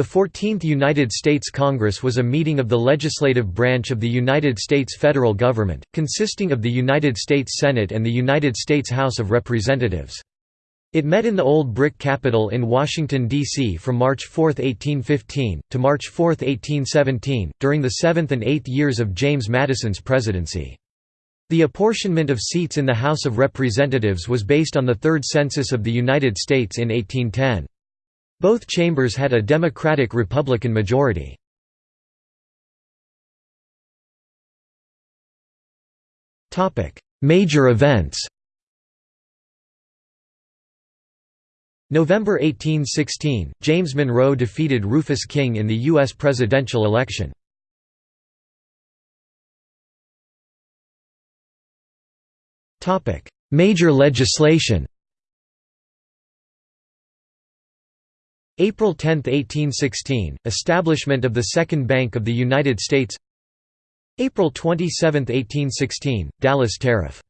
The 14th United States Congress was a meeting of the legislative branch of the United States federal government, consisting of the United States Senate and the United States House of Representatives. It met in the Old Brick Capitol in Washington, D.C. from March 4, 1815, to March 4, 1817, during the seventh and eighth years of James Madison's presidency. The apportionment of seats in the House of Representatives was based on the Third Census of the United States in 1810. Both chambers had a Democratic-Republican majority. Major events November 1816, James Monroe defeated Rufus King in the U.S. presidential election. Major legislation April 10, 1816 – Establishment of the Second Bank of the United States. April 27, 1816 – Dallas Tariff.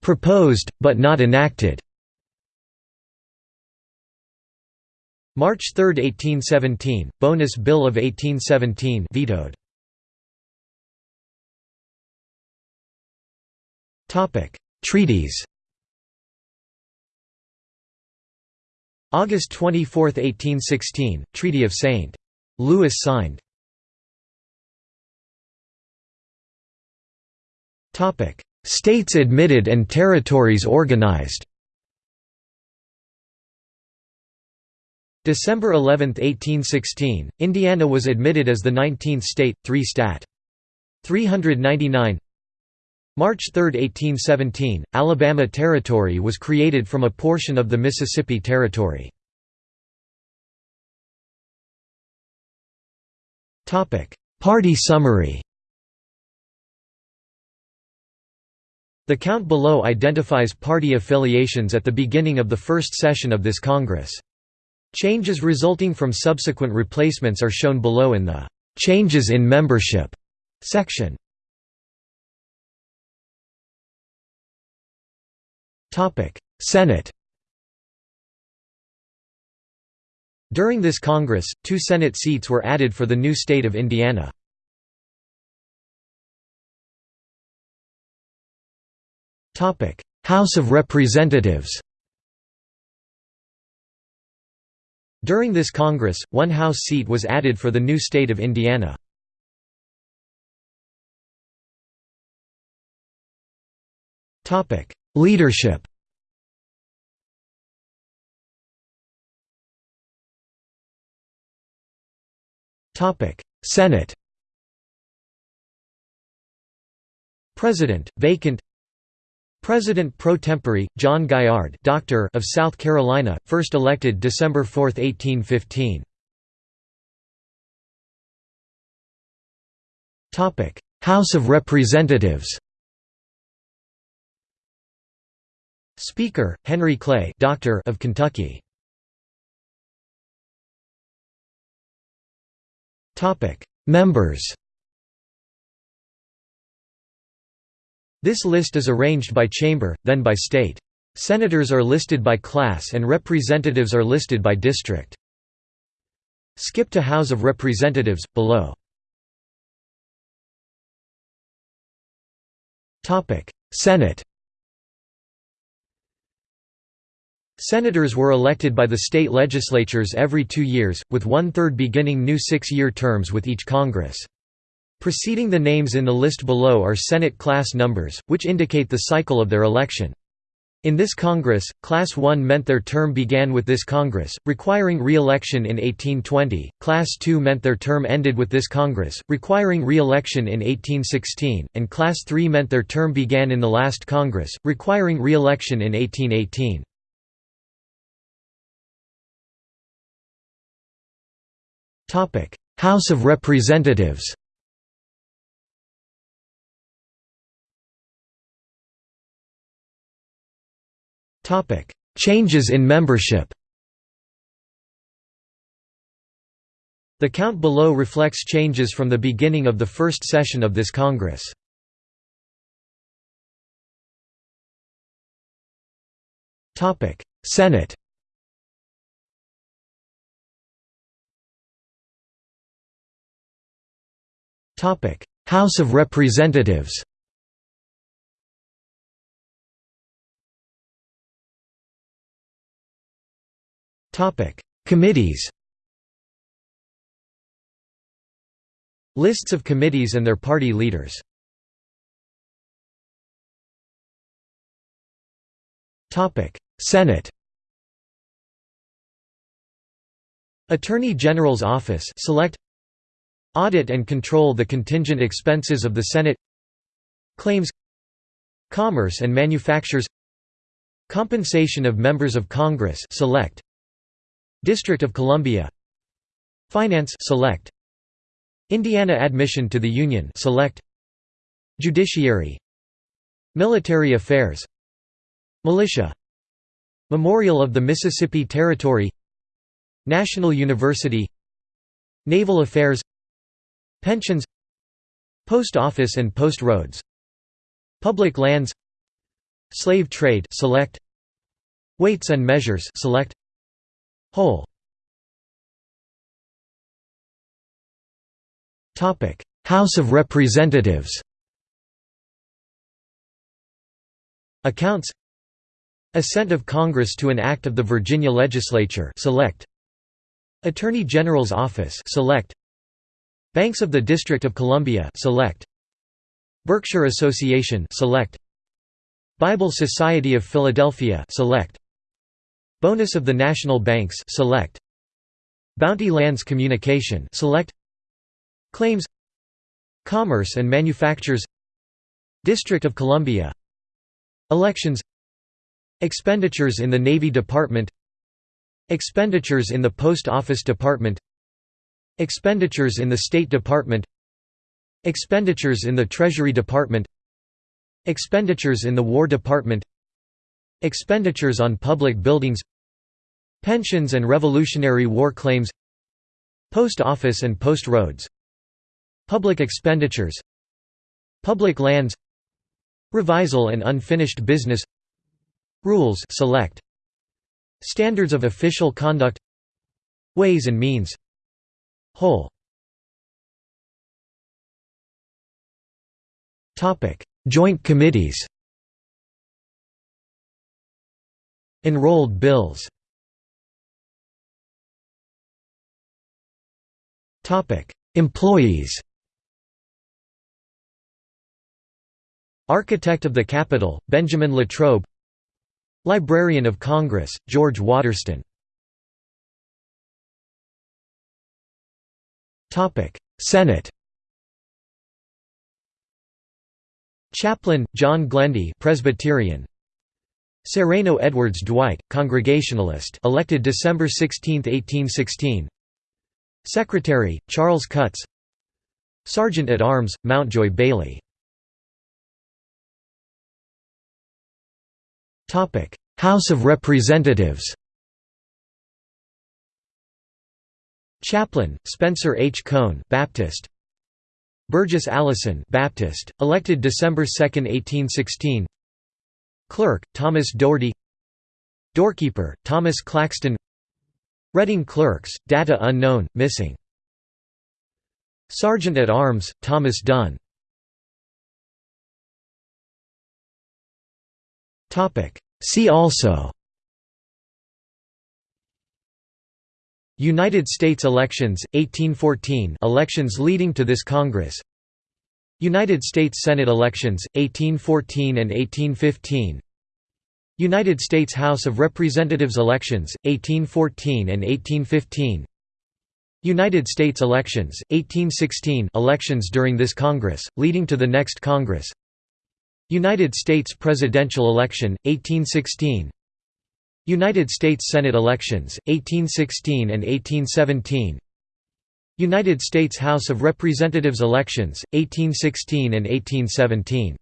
Proposed, but not enacted. March 3, 1817 – Bonus Bill of 1817 vetoed. Treaties August 24, 1816, Treaty of St. Louis signed. States admitted and territories organized December 11, 1816, Indiana was admitted as the 19th state, 3 stat. 399 March 3, 1817, Alabama Territory was created from a portion of the Mississippi Territory. Party summary The count below identifies party affiliations at the beginning of the first session of this Congress. Changes resulting from subsequent replacements are shown below in the "'Changes in Membership' section. Senate During this Congress, two Senate seats were added for the new state of Indiana. Topic: House of Representatives During this Congress, one House seat was added for the new state of Indiana. Leadership. Senate. President, vacant. President pro tempore, John Gaillard Doctor of South Carolina, first elected December 4, 1815. House of Representatives Speaker, Henry Clay Doctor of Kentucky. Members This list is arranged by chamber, then by state. Senators are listed by class and representatives are listed by district. Skip to House of Representatives, below. Senate Senators were elected by the state legislatures every two years, with one-third beginning new six-year terms with each Congress. Preceding the names in the list below are Senate class numbers, which indicate the cycle of their election. In this Congress, Class 1 meant their term began with this Congress, requiring re-election in 1820, Class 2 meant their term ended with this Congress, requiring re-election in 1816, and Class 3 meant their term began in the last Congress, requiring re-election in 1818. House of Representatives Changes in membership The count below reflects changes from the beginning of the first session of this Congress. Senate House of Representatives Committees Lists of committees and their party leaders Topic. Senate Attorney General's Office select Audit and control the contingent expenses of the Senate Claims Commerce and Manufactures Compensation of Members of Congress select District of Columbia Finance select Indiana Admission to the Union select Judiciary Military Affairs Militia Memorial of the Mississippi Territory National University Naval Affairs Pensions Post Office and Post Roads Public Lands Slave Trade select Weights and Measures select Whole. Topic House of Representatives. Accounts. Assent of Congress to an act of the Virginia Legislature select. Attorney General's Office select Banks of the District of Columbia select. Berkshire Association select. Bible Society of Philadelphia select. Bonus of the National Banks select. Bounty Lands Communication select. Claims. Commerce and Manufactures. District of Columbia. Elections. Expenditures in the Navy Department. Expenditures in the Post Office Department Expenditures in the State Department Expenditures in the Treasury Department Expenditures in the War Department Expenditures on public buildings Pensions and Revolutionary War claims Post Office and Post Roads Public expenditures Public lands Revisal and unfinished business Rules select Standards of official conduct Ways and means Whole. Joint committees. Enrolled bills. Employees. Architect of the Capitol, Benjamin Latrobe. Librarian of Congress, George Waterston Senate Chaplain, John Glendy Presbyterian. Sereno Edwards Dwight, Congregationalist elected December 16, 1816 Secretary, Charles Cutts. Sergeant at Arms, Mountjoy Bailey. House of Representatives Chaplain, Spencer H. Cone Baptist. Burgess Allison Baptist, elected December 2, 1816 Clerk, Thomas Dougherty. Doorkeeper, Thomas Claxton. Reading Clerks, data unknown, missing. Sergeant at Arms, Thomas Dunn. See also United States elections, 1814 elections leading to this Congress. United States Senate elections, 1814 and 1815 United States House of Representatives elections, 1814 and 1815 United States elections, 1816 elections during this Congress, leading to the next Congress. United States presidential election, 1816 United States Senate elections, 1816 and 1817 United States House of Representatives elections, 1816 and 1817